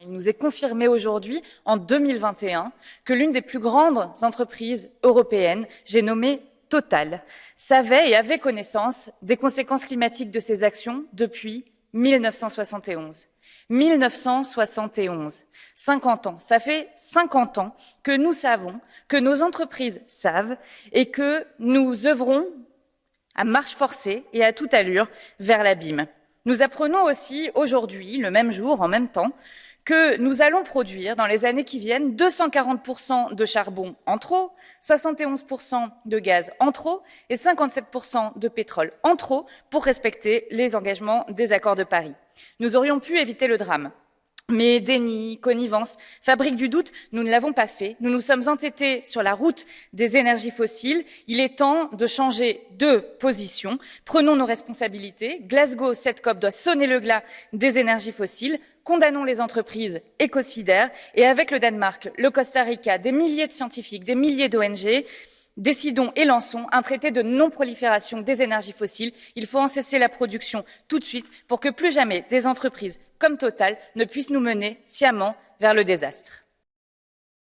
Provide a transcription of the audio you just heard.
Il nous est confirmé aujourd'hui, en 2021, que l'une des plus grandes entreprises européennes, j'ai nommé Total, savait et avait connaissance des conséquences climatiques de ses actions depuis 1971. 1971, 50 ans. Ça fait 50 ans que nous savons, que nos entreprises savent et que nous œuvrons à marche forcée et à toute allure vers l'abîme. Nous apprenons aussi aujourd'hui, le même jour, en même temps, que nous allons produire dans les années qui viennent 240% de charbon en trop, 71% de gaz en trop et 57% de pétrole en trop pour respecter les engagements des accords de Paris. Nous aurions pu éviter le drame. Mais déni, connivence, fabrique du doute, nous ne l'avons pas fait. Nous nous sommes entêtés sur la route des énergies fossiles. Il est temps de changer de position. Prenons nos responsabilités. Glasgow, cette COP doit sonner le glas des énergies fossiles. Condamnons les entreprises écocidaires et avec le Danemark, le Costa Rica, des milliers de scientifiques, des milliers d'ONG, Décidons et lançons un traité de non-prolifération des énergies fossiles. Il faut en cesser la production tout de suite pour que plus jamais des entreprises comme Total ne puissent nous mener sciemment vers le désastre.